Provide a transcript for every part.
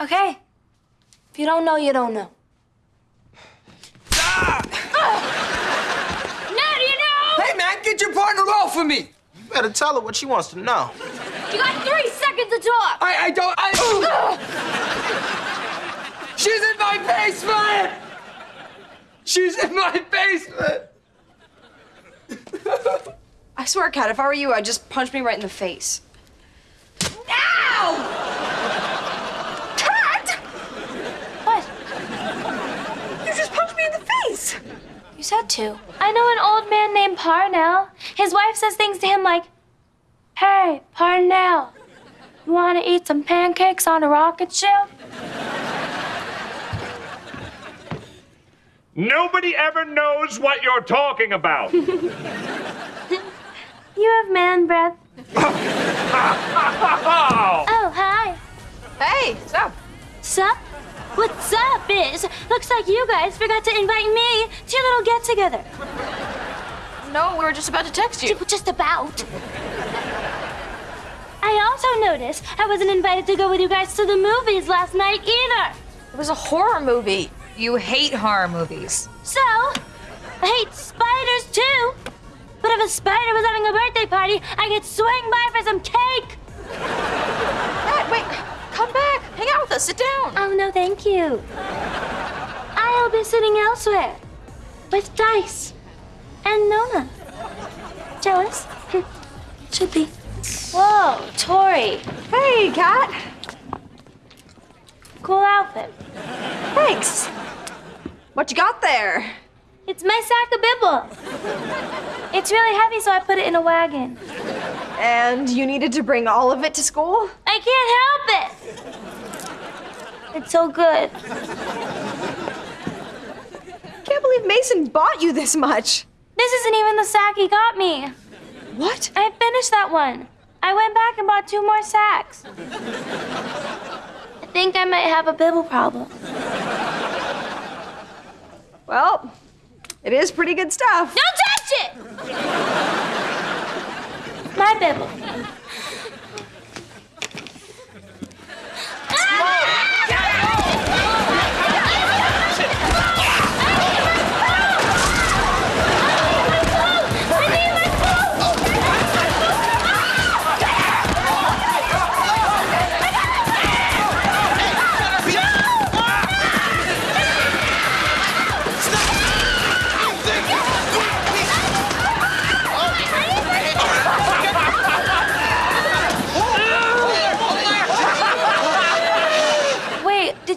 Okay. If you don't know, you don't know. Ah! Now do you know? Hey, man, get your partner off of me! You better tell her what she wants to know. You got three seconds to talk. I, I don't, I... She's in my basement! She's in my basement! I swear, Cat, if I were you, I'd just punch me right in the face. Ow! Cat! What? You just punched me in the face! To. I know an old man named Parnell. His wife says things to him like, Hey, Parnell, you want to eat some pancakes on a rocket ship? Nobody ever knows what you're talking about. You have man breath. What's up is, looks like you guys forgot to invite me to your little get together. No, we were just about to text you. Just about. I also noticed I wasn't invited to go with you guys to the movies last night either. It was a horror movie. You hate horror movies. So, I hate spiders too. But if a spider was having a birthday party, I could swing by for some cake. Cat, wait, come back. Hang out with us. Sit down. Oh, no, thank you. I'll be sitting elsewhere with Dice and Nona. Jealous? Should be. Whoa, Tori. Hey, Cat. Cool outfit. Thanks. What you got there? It's my sack of bibble. It's really heavy, so I put it in a wagon. And you needed to bring all of it to school? I can't help it. It's so good. Can't believe Mason bought you this much. This isn't even the sack he got me. What? I finished that one. I went back and bought two more sacks. I think I might have a bibble problem. Well, it is pretty good stuff. Don't touch it! My bibble.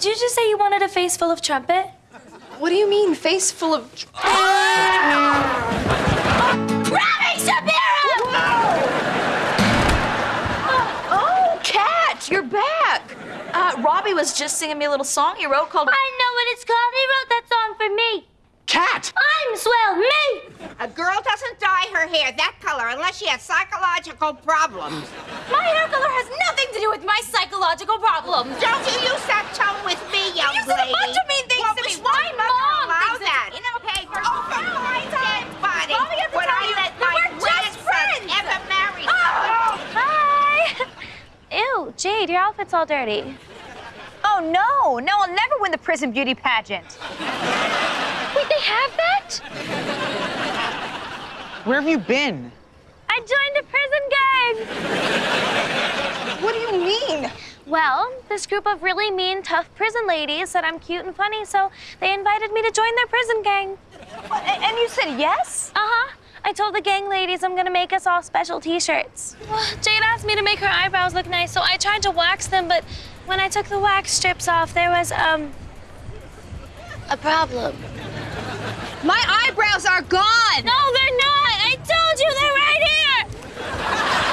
Did you just say you wanted a face full of trumpet? What do you mean, face full of. Robbie Shapiro! Oh, Cat, you're back. Uh, Robbie was just singing me a little song he wrote called. I know what it's called. He wrote that song for me. Cat! I'm swell, me! A girl doesn't dye her hair that color unless she has psychological problems. My hair color has nothing to do with my psychological problems. Don't you use that tone with me, young You said a bunch of mean things well, to me. was My my mother mom allow thinks that? it's In a paper. Oh, for Christ's sake, buddy. Mommy has to Would tell I you let that my we're just grandson friends. ever marry Oh, hi! Ew, Jade, your outfit's all dirty. Oh, no. No, I'll never win the prison beauty pageant. Wait, they have that? Where have you been? I joined a prison gang. What do you mean? Well, this group of really mean, tough prison ladies said I'm cute and funny, so they invited me to join their prison gang. What, And you said yes? Uh huh. I told the gang ladies I'm gonna make us all special T-shirts. Well, Jade asked me to make her eyebrows look nice, so I tried to wax them, but when I took the wax strips off, there was um a problem. My eyebrows are gone. No, they're not. I told you they're right here.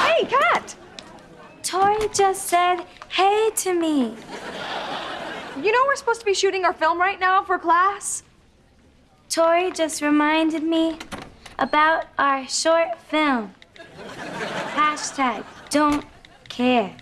Hey, Cat. Tori just said hey to me. You know we're supposed to be shooting our film right now for class? Tori just reminded me about our short film. Hashtag don't care.